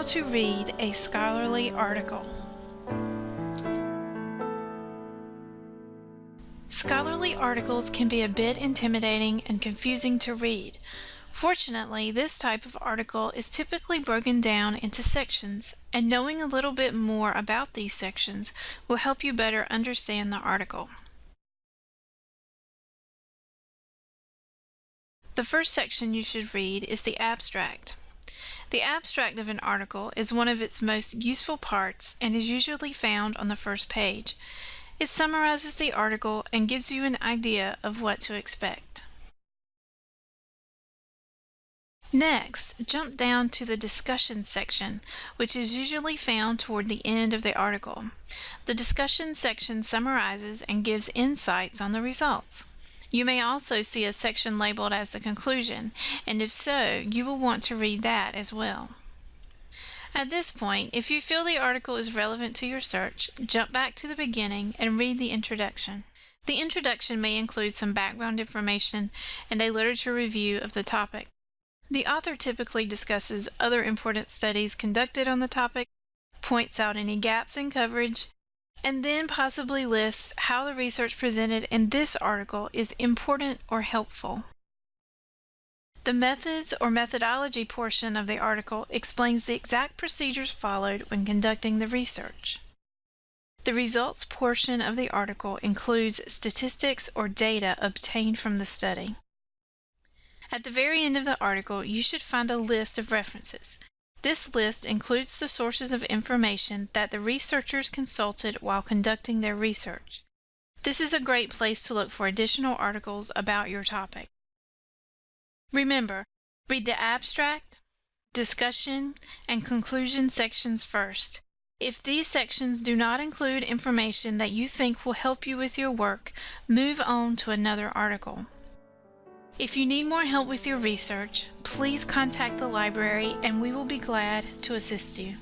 How to read a scholarly article. Scholarly articles can be a bit intimidating and confusing to read. Fortunately, this type of article is typically broken down into sections, and knowing a little bit more about these sections will help you better understand the article. The first section you should read is the abstract. The abstract of an article is one of its most useful parts and is usually found on the first page. It summarizes the article and gives you an idea of what to expect. Next, jump down to the discussion section, which is usually found toward the end of the article. The discussion section summarizes and gives insights on the results. You may also see a section labeled as the conclusion, and if so, you will want to read that as well. At this point, if you feel the article is relevant to your search, jump back to the beginning and read the introduction. The introduction may include some background information and a literature review of the topic. The author typically discusses other important studies conducted on the topic, points out any gaps in coverage, and then possibly lists how the research presented in this article is important or helpful. The methods or methodology portion of the article explains the exact procedures followed when conducting the research. The results portion of the article includes statistics or data obtained from the study. At the very end of the article, you should find a list of references. This list includes the sources of information that the researchers consulted while conducting their research. This is a great place to look for additional articles about your topic. Remember, read the abstract, discussion, and conclusion sections first. If these sections do not include information that you think will help you with your work, move on to another article. If you need more help with your research, please contact the library and we will be glad to assist you.